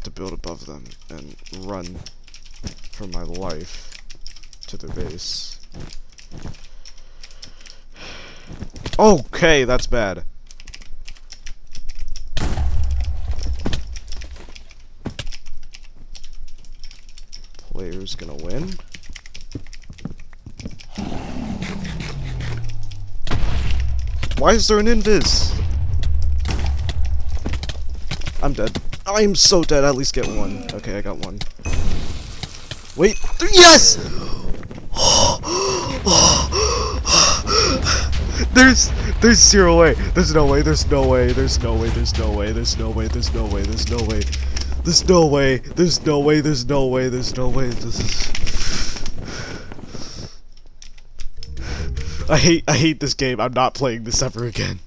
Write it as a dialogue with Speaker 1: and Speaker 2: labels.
Speaker 1: have to build above them and run for my life to their base. Okay, that's bad. Player's gonna win. Why is there an invis? I'm dead. I'm so dead. At least get one. Okay, I got one. Wait. Yes! there's there's zero way. There's no way. There's no way. There's no way. There's no way. There's no way. There's no way. There's no way. There's no way. There's no way. There's no way. There's no way. This is. I hate I hate this game. I'm not playing this ever again.